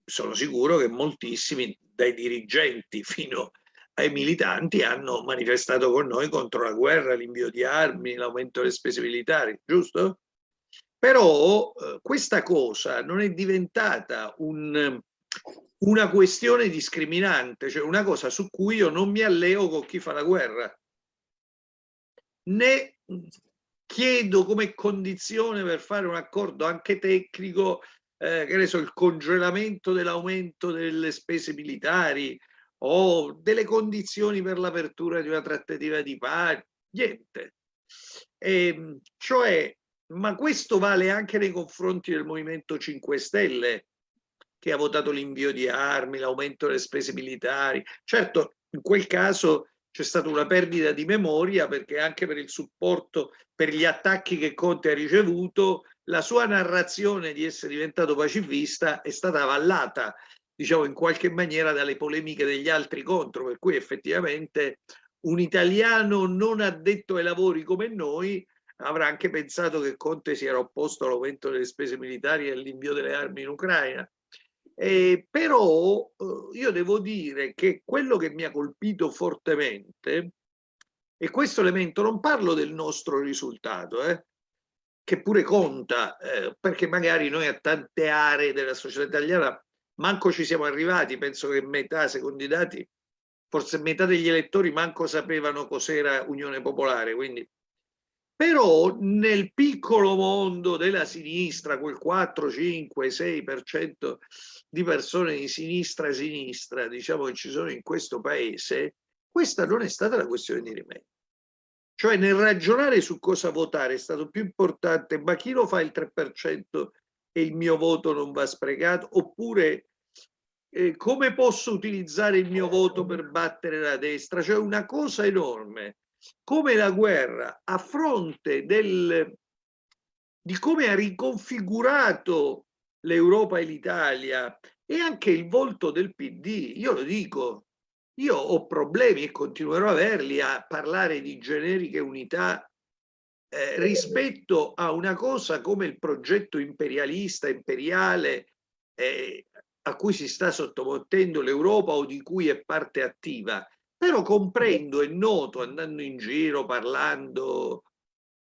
Sono sicuro che moltissimi, dai dirigenti fino ai militanti, hanno manifestato con noi contro la guerra, l'invio di armi, l'aumento delle spese militari, giusto? Però eh, questa cosa non è diventata un, una questione discriminante, cioè una cosa su cui io non mi alleo con chi fa la guerra, né chiedo come condizione per fare un accordo anche tecnico, eh, che ne so, il congelamento dell'aumento delle spese militari o delle condizioni per l'apertura di una trattativa di pace, niente. E, ehm, cioè, ma questo vale anche nei confronti del Movimento 5 Stelle, che ha votato l'invio di armi, l'aumento delle spese militari. Certo, in quel caso c'è stata una perdita di memoria perché anche per il supporto per gli attacchi che Conte ha ricevuto, la sua narrazione di essere diventato pacifista è stata avallata, diciamo in qualche maniera, dalle polemiche degli altri contro, per cui effettivamente un italiano non addetto ai lavori come noi avrà anche pensato che Conte si era opposto all'aumento delle spese militari e all'invio delle armi in Ucraina. Eh, però io devo dire che quello che mi ha colpito fortemente, e questo elemento non parlo del nostro risultato, eh, che pure conta, eh, perché magari noi a tante aree della società italiana manco ci siamo arrivati, penso che metà, secondo i dati, forse metà degli elettori manco sapevano cos'era Unione Popolare, quindi Però nel piccolo mondo della sinistra, quel 4, 5, 6% di persone di sinistra sinistra, diciamo che ci sono in questo paese, questa non è stata la questione di rimedio. Cioè nel ragionare su cosa votare è stato più importante, ma chi lo fa il 3% e il mio voto non va sprecato? Oppure eh, come posso utilizzare il mio voto per battere la destra? Cioè una cosa enorme, come la guerra a fronte del, di come ha riconfigurato l'Europa e l'Italia e anche il volto del PD. Io lo dico, io ho problemi e continuerò a averli a parlare di generiche unità eh, rispetto a una cosa come il progetto imperialista, imperiale, eh, a cui si sta sottomettendo l'Europa o di cui è parte attiva. Però comprendo e noto, andando in giro, parlando,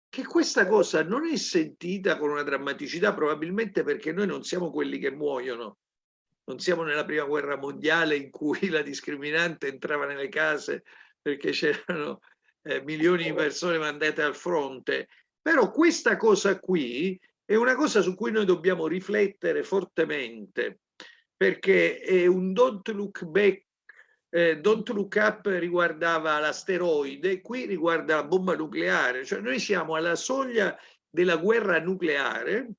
che questa cosa non è sentita con una drammaticità, probabilmente perché noi non siamo quelli che muoiono, non siamo nella prima guerra mondiale in cui la discriminante entrava nelle case perché c'erano eh, milioni di persone mandate al fronte. Però questa cosa qui è una cosa su cui noi dobbiamo riflettere fortemente perché è un don't look back eh, Don't Look Up riguardava l'asteroide, qui riguarda la bomba nucleare, cioè noi siamo alla soglia della guerra nucleare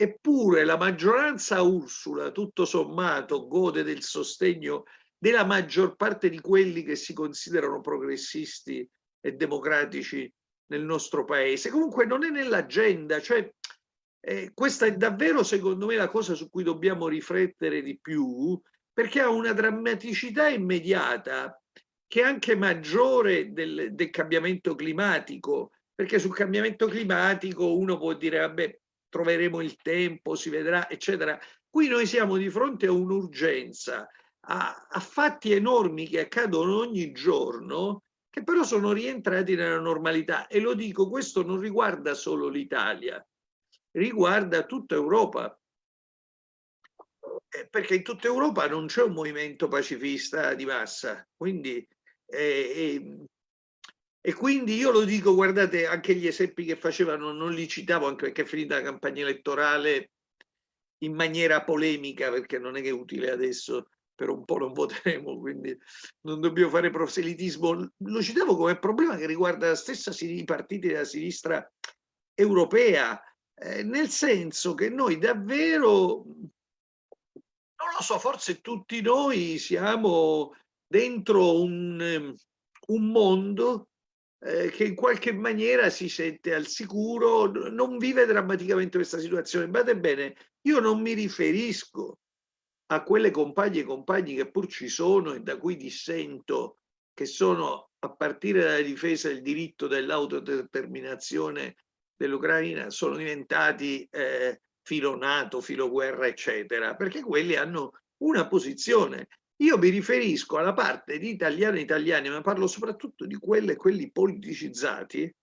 Eppure la maggioranza Ursula, tutto sommato, gode del sostegno della maggior parte di quelli che si considerano progressisti e democratici nel nostro paese. Comunque non è nell'agenda, cioè eh, questa è davvero secondo me la cosa su cui dobbiamo riflettere di più, perché ha una drammaticità immediata che è anche maggiore del, del cambiamento climatico, perché sul cambiamento climatico uno può dire, vabbè, troveremo il tempo, si vedrà, eccetera. Qui noi siamo di fronte a un'urgenza, a, a fatti enormi che accadono ogni giorno, che però sono rientrati nella normalità. E lo dico, questo non riguarda solo l'Italia, riguarda tutta Europa. Eh, perché in tutta Europa non c'è un movimento pacifista di massa, quindi eh, eh, e quindi io lo dico, guardate, anche gli esempi che facevano non li citavo anche perché è finita la campagna elettorale in maniera polemica, perché non è che è utile adesso, per un po' non voteremo, quindi non dobbiamo fare proselitismo. Lo citavo come problema che riguarda la stessa i partiti della sinistra europea, eh, nel senso che noi davvero, non lo so, forse tutti noi siamo dentro un, un mondo eh, che in qualche maniera si sente al sicuro, non vive drammaticamente questa situazione. Badate bene, io non mi riferisco a quelle compagne e compagni che pur ci sono e da cui dissento, che sono a partire dalla difesa del diritto dell'autodeterminazione dell'Ucraina, sono diventati eh, filo NATO, filo guerra, eccetera, perché quelli hanno una posizione io mi riferisco alla parte di italiani e italiani, ma parlo soprattutto di quelle quelli politicizzati,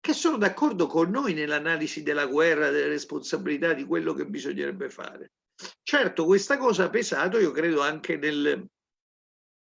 che sono d'accordo con noi nell'analisi della guerra, delle responsabilità, di quello che bisognerebbe fare. Certo, questa cosa ha pesato, io credo, anche nel,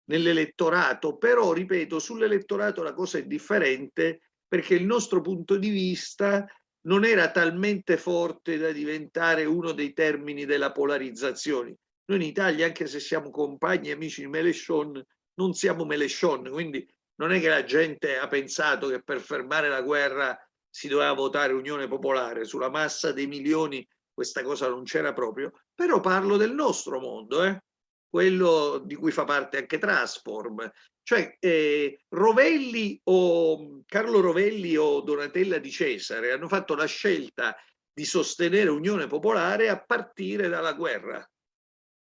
nell'elettorato, però, ripeto, sull'elettorato la cosa è differente perché il nostro punto di vista non era talmente forte da diventare uno dei termini della polarizzazione. Noi in Italia, anche se siamo compagni e amici di Melechon, non siamo Melechon, quindi non è che la gente ha pensato che per fermare la guerra si doveva votare Unione Popolare, sulla massa dei milioni questa cosa non c'era proprio, però parlo del nostro mondo, eh? quello di cui fa parte anche Transform, cioè eh, Rovelli o Carlo Rovelli o Donatella di Cesare hanno fatto la scelta di sostenere Unione Popolare a partire dalla guerra.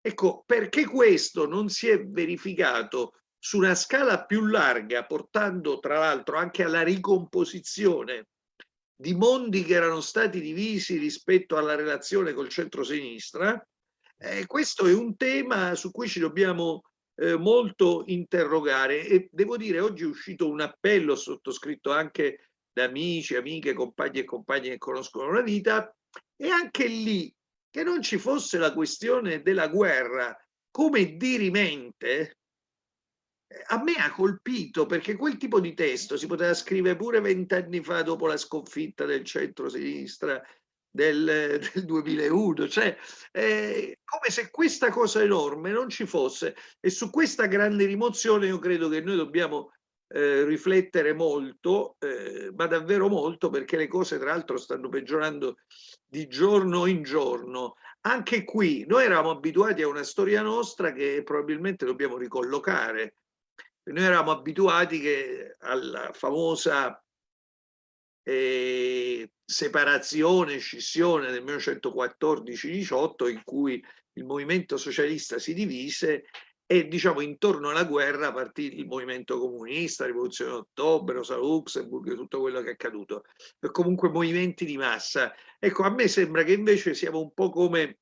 Ecco, perché questo non si è verificato su una scala più larga, portando tra l'altro anche alla ricomposizione di mondi che erano stati divisi rispetto alla relazione col centro-sinistra, eh, questo è un tema su cui ci dobbiamo eh, molto interrogare. E devo dire oggi è uscito un appello sottoscritto anche da amici, amiche, compagni e compagni che conoscono la vita. E anche lì che non ci fosse la questione della guerra come dirimente, a me ha colpito perché quel tipo di testo si poteva scrivere pure vent'anni fa dopo la sconfitta del centro-sinistra del, [LAUGHS] del 2001, cioè eh, come se questa cosa enorme non ci fosse e su questa grande rimozione io credo che noi dobbiamo eh, riflettere molto, eh, ma davvero molto perché le cose tra l'altro stanno peggiorando di giorno in giorno. Anche qui noi eravamo abituati a una storia nostra che probabilmente dobbiamo ricollocare. Noi eravamo abituati che alla famosa eh, separazione, scissione del 1914-18 in cui il movimento socialista si divise e diciamo intorno alla guerra partì il movimento comunista, rivoluzione d'ottobre, Rosa Luxemburg, tutto quello che è accaduto, e comunque movimenti di massa. Ecco, a me sembra che invece siamo un po' come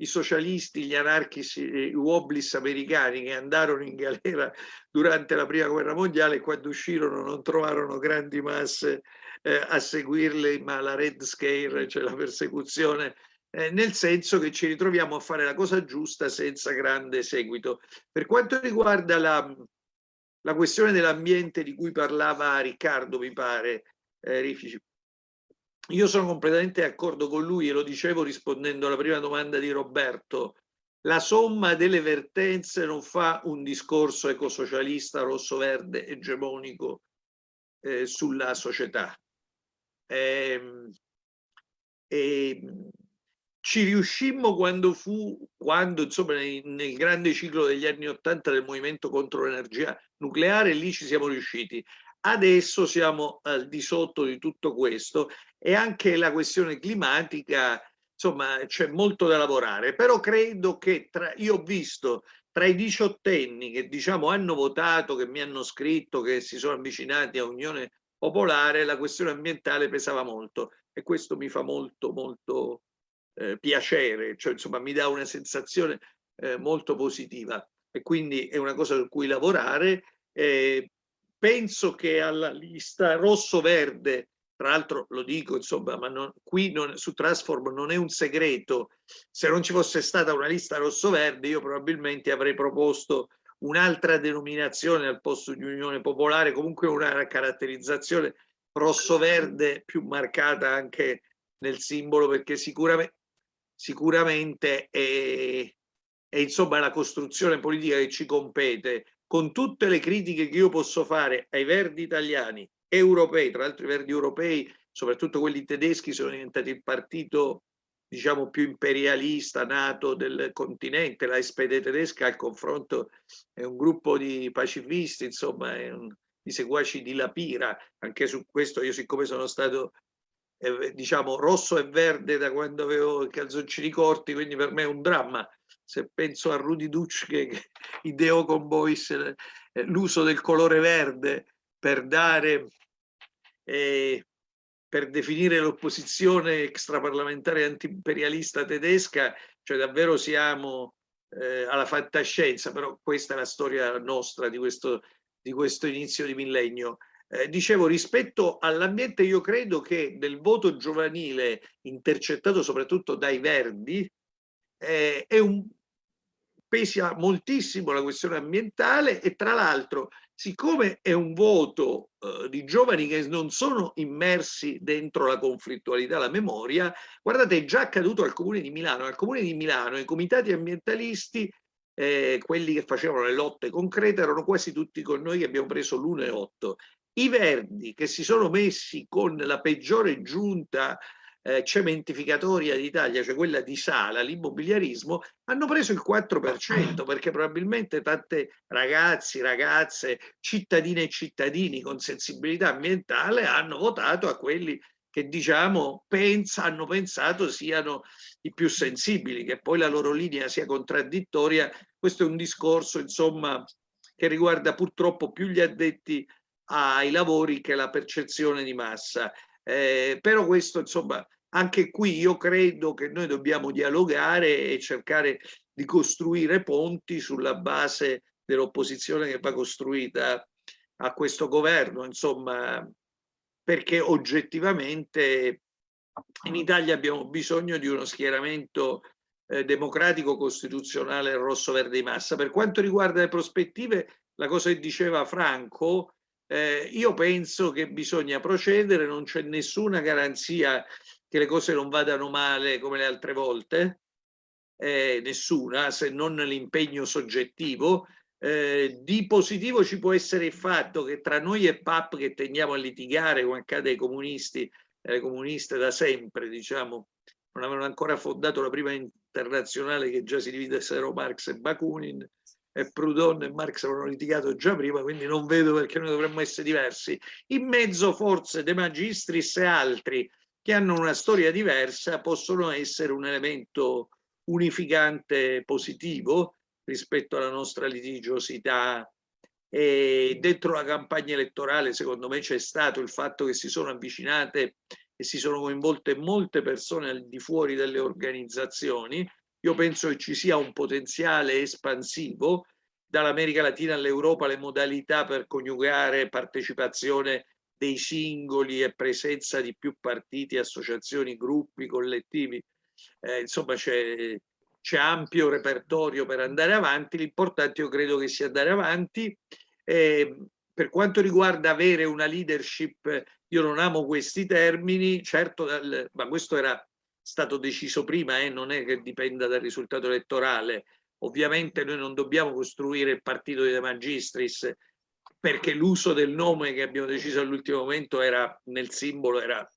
i socialisti, gli anarchici, i wobblies americani che andarono in galera durante la prima guerra mondiale quando uscirono non trovarono grandi masse eh, a seguirli, ma la Red Scare, cioè la persecuzione eh, nel senso che ci ritroviamo a fare la cosa giusta senza grande seguito. Per quanto riguarda la, la questione dell'ambiente di cui parlava Riccardo, mi pare, eh, Rifici, io sono completamente d'accordo con lui e lo dicevo rispondendo alla prima domanda di Roberto. La somma delle vertenze non fa un discorso ecosocialista rosso-verde egemonico eh, sulla società. Eh, eh, ci riuscimmo quando fu, quando insomma nel, nel grande ciclo degli anni Ottanta del movimento contro l'energia nucleare, lì ci siamo riusciti. Adesso siamo al di sotto di tutto questo e anche la questione climatica, insomma, c'è molto da lavorare, però credo che tra, io ho visto tra i diciottenni che diciamo hanno votato, che mi hanno scritto, che si sono avvicinati a Unione Popolare, la questione ambientale pesava molto. E questo mi fa molto molto eh, piacere, cioè insomma mi dà una sensazione eh, molto positiva. E quindi è una cosa su cui lavorare. Eh, penso che alla lista rosso-verde, tra l'altro lo dico insomma, ma non, qui non, su Transform non è un segreto, se non ci fosse stata una lista rosso-verde io probabilmente avrei proposto un'altra denominazione al posto di Unione Popolare, comunque una caratterizzazione rosso-verde più marcata anche nel simbolo perché sicuramente sicuramente è, è insomma la costruzione politica che ci compete. Con tutte le critiche che io posso fare ai verdi italiani, europei, tra l'altro i verdi europei, soprattutto quelli tedeschi, sono diventati il partito diciamo più imperialista nato del continente, la SPD tedesca al confronto è un gruppo di pacifisti, insomma, un, di seguaci di Lapira, anche su questo io siccome sono stato eh, diciamo rosso e verde da quando avevo i calzoncini corti, quindi per me è un dramma. Se penso a Rudy Duc che, [LAUGHS] ideò con Boyce eh, l'uso del colore verde per dare, eh, per definire l'opposizione extraparlamentare antiimperialista tedesca, cioè davvero siamo eh, alla fantascienza, però questa è la storia nostra di questo, di questo inizio di millennio. Eh, dicevo, rispetto all'ambiente, io credo che del voto giovanile intercettato soprattutto dai Verdi eh, è un, pesa moltissimo la questione ambientale e tra l'altro siccome è un voto eh, di giovani che non sono immersi dentro la conflittualità, la memoria, guardate è già accaduto al comune di Milano, al comune di Milano i comitati ambientalisti eh, quelli che facevano le lotte concrete erano quasi tutti con noi che abbiamo preso l'1,8 i Verdi che si sono messi con la peggiore giunta eh, cementificatoria d'Italia, cioè quella di Sala, l'immobiliarismo, hanno preso il 4% perché probabilmente tante ragazzi, ragazze, cittadine e cittadini con sensibilità ambientale hanno votato a quelli che diciamo pensa, hanno pensato siano i più sensibili, che poi la loro linea sia contraddittoria. Questo è un discorso insomma che riguarda purtroppo più gli addetti ai lavori che la percezione di massa. Eh, però questo, insomma, anche qui io credo che noi dobbiamo dialogare e cercare di costruire ponti sulla base dell'opposizione che va costruita a questo governo, insomma, perché oggettivamente in Italia abbiamo bisogno di uno schieramento eh, democratico costituzionale rosso verde di massa. Per quanto riguarda le prospettive, la cosa che diceva Franco, eh, io penso che bisogna procedere, non c'è nessuna garanzia che le cose non vadano male come le altre volte, eh, nessuna, se non l'impegno soggettivo. Eh, di positivo ci può essere il fatto che tra noi e PAP che tendiamo a litigare, come accade ai comunisti, eh, comuniste da sempre, diciamo, non avevano ancora fondato la prima internazionale che già si dividessero Marx e Bakunin, e Proudhon e Marx avevano litigato già prima, quindi non vedo perché noi dovremmo essere diversi. In mezzo forse De Magistris e altri che hanno una storia diversa possono essere un elemento unificante positivo rispetto alla nostra litigiosità. E dentro la campagna elettorale secondo me c'è stato il fatto che si sono avvicinate e si sono coinvolte molte persone al di fuori delle organizzazioni. Io penso che ci sia un potenziale espansivo dall'America Latina all'Europa le modalità per coniugare partecipazione dei singoli e presenza di più partiti, associazioni, gruppi, collettivi eh, insomma c'è, ampio repertorio per andare avanti, l'importante io credo che sia andare avanti. Eh, per quanto riguarda avere una leadership, io non amo questi termini, certo, dal, ma questo era stato deciso prima, eh, non è che dipenda dal risultato elettorale. Ovviamente noi non dobbiamo costruire il partito di De Magistris perché l'uso del nome che abbiamo deciso all'ultimo momento era nel simbolo era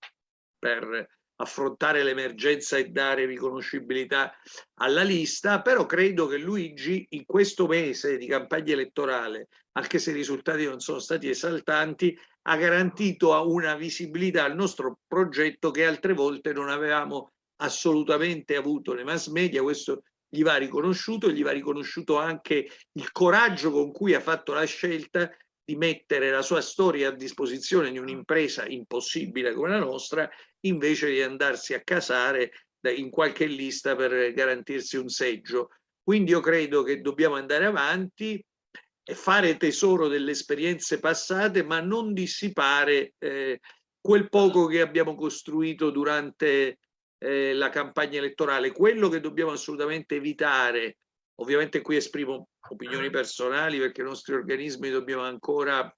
per affrontare l'emergenza e dare riconoscibilità alla lista, però credo che Luigi in questo mese di campagna elettorale, anche se i risultati non sono stati esaltanti, ha garantito una visibilità al nostro progetto che altre volte non avevamo assolutamente avuto nei mass media, questo gli va riconosciuto, gli va riconosciuto anche il coraggio con cui ha fatto la scelta di mettere la sua storia a disposizione di un'impresa impossibile come la nostra invece di andarsi a casare in qualche lista per garantirsi un seggio. Quindi io credo che dobbiamo andare avanti e fare tesoro delle esperienze passate, ma non dissipare eh, quel poco che abbiamo costruito durante eh, la campagna elettorale. Quello che dobbiamo assolutamente evitare, ovviamente qui esprimo opinioni personali perché i nostri organismi dobbiamo ancora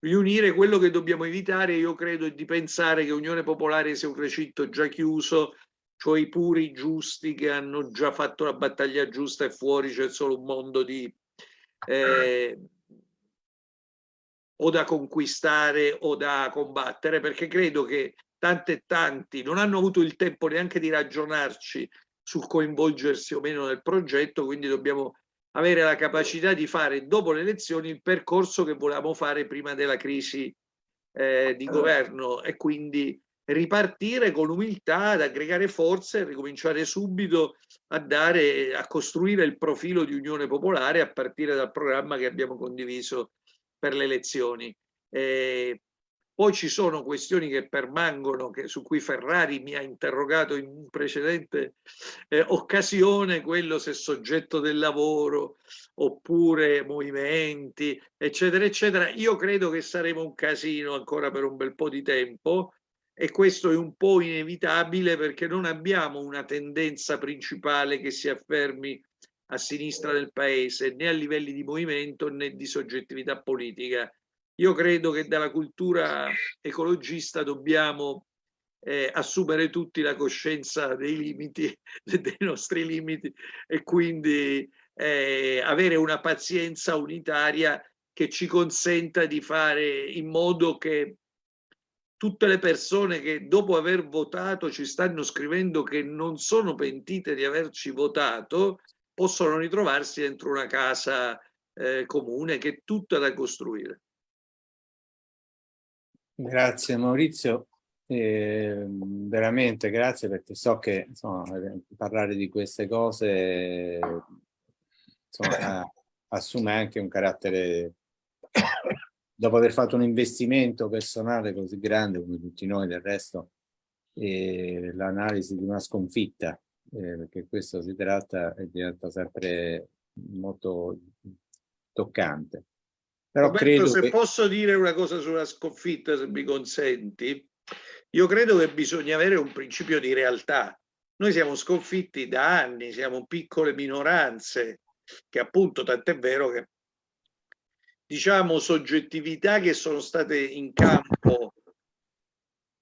riunire quello che dobbiamo evitare, io credo, è di pensare che Unione Popolare sia un recinto già chiuso, cioè i puri giusti che hanno già fatto la battaglia giusta e fuori c'è solo un mondo di eh, o da conquistare o da combattere, perché credo che tanti e tanti non hanno avuto il tempo neanche di ragionarci sul coinvolgersi o meno nel progetto, quindi dobbiamo avere la capacità di fare dopo le elezioni il percorso che volevamo fare prima della crisi eh, di governo e quindi ripartire con umiltà, ad aggregare forze e ricominciare subito a, dare, a costruire il profilo di Unione Popolare a partire dal programma che abbiamo condiviso per le elezioni. Eh, poi ci sono questioni che permangono, che, su cui Ferrari mi ha interrogato in precedente eh, occasione, quello se soggetto del lavoro oppure movimenti, eccetera, eccetera. Io credo che saremo un casino ancora per un bel po' di tempo e questo è un po' inevitabile perché non abbiamo una tendenza principale che si affermi a sinistra del paese né a livelli di movimento né di soggettività politica io credo che dalla cultura ecologista dobbiamo eh, assumere tutti la coscienza dei limiti, [LAUGHS] dei nostri limiti e quindi eh, avere una pazienza unitaria che ci consenta di fare in modo che tutte le persone che dopo aver votato ci stanno scrivendo che non sono pentite di averci votato possono ritrovarsi dentro una casa eh, comune che è tutta da costruire. Grazie Maurizio, eh, veramente grazie perché so che insomma, parlare di queste cose insomma, [COUGHS] assume anche un carattere, dopo aver fatto un investimento personale così grande come tutti noi del resto, eh, l'analisi di una sconfitta, eh, perché questo si tratta e diventa sempre molto toccante. Però Roberto, credo se che... posso dire una cosa sulla sconfitta, se mi consenti, io credo che bisogna avere un principio di realtà. Noi siamo sconfitti da anni, siamo piccole minoranze, che appunto tant'è vero che diciamo soggettività che sono state in campo,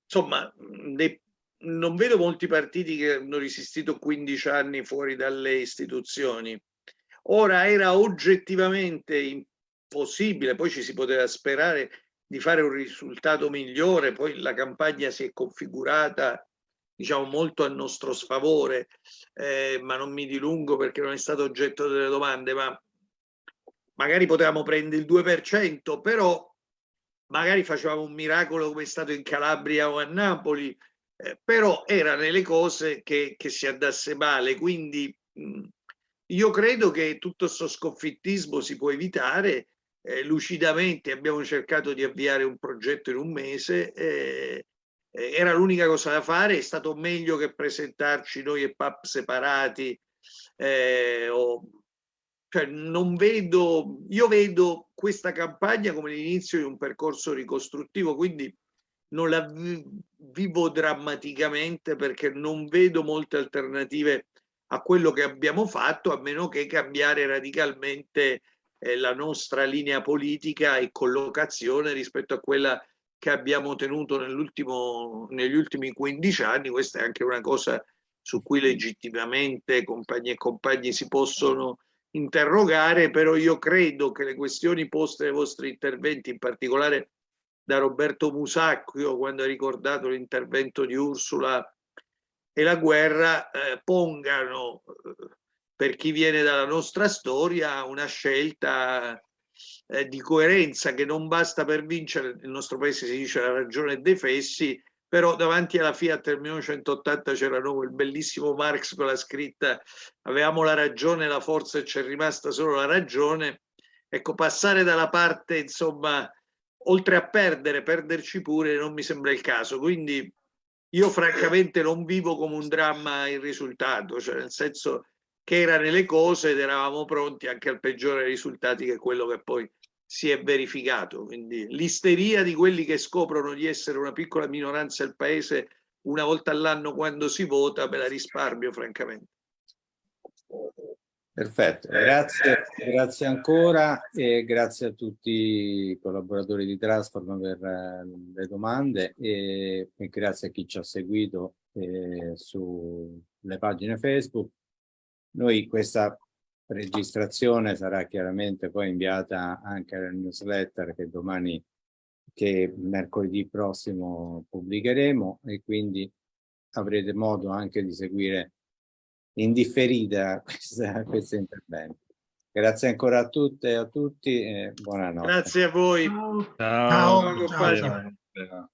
insomma, ne, non vedo molti partiti che hanno resistito 15 anni fuori dalle istituzioni. Ora era oggettivamente impossibile, poi ci si poteva sperare di fare un risultato migliore, poi la campagna si è configurata diciamo molto a nostro sfavore, eh, ma non mi dilungo perché non è stato oggetto delle domande, ma magari potevamo prendere il 2%, però magari facevamo un miracolo come è stato in Calabria o a Napoli, eh, però era nelle cose che, che si andasse male, quindi mh, io credo che tutto questo sconfittismo si può evitare eh, lucidamente, abbiamo cercato di avviare un progetto in un mese, eh, eh, era l'unica cosa da fare, è stato meglio che presentarci noi e PAP separati. Eh, o, cioè non vedo, io vedo questa campagna come l'inizio di un percorso ricostruttivo, quindi non la vivo drammaticamente perché non vedo molte alternative a quello che abbiamo fatto, a meno che cambiare radicalmente la nostra linea politica e collocazione rispetto a quella che abbiamo tenuto negli ultimi 15 anni, questa è anche una cosa su cui legittimamente compagni e compagni si possono interrogare, però io credo che le questioni poste nei vostri interventi, in particolare da Roberto Musacchio, quando ha ricordato l'intervento di Ursula e la guerra, eh, pongano eh, per chi viene dalla nostra storia una scelta eh, di coerenza che non basta per vincere, nel nostro paese si dice la ragione dei fessi, però davanti alla Fiat del 1980 c'era il bellissimo Marx con la scritta avevamo la ragione, la forza e c'è rimasta solo la ragione. Ecco, passare dalla parte, insomma, oltre a perdere, perderci pure non mi sembra il caso. Quindi io francamente non vivo come un dramma il risultato, cioè nel senso che era nelle cose ed eravamo pronti anche al peggiore risultati che quello che poi si è verificato. Quindi l'isteria di quelli che scoprono di essere una piccola minoranza del paese una volta all'anno quando si vota, me la risparmio francamente. Perfetto, grazie, grazie ancora e grazie a tutti i collaboratori di Transform per eh, le domande e, e, grazie a chi ci ha seguito eh, sulle pagine Facebook noi questa registrazione sarà chiaramente poi inviata anche alla newsletter che domani, che mercoledì prossimo pubblicheremo e quindi avrete modo anche di seguire in differita [LAUGHS] questo intervento. Grazie ancora a tutte e a tutti e buonanotte. Grazie a voi. Ciao. Ciao. Ciao. Ciao. Ciao. Ciao.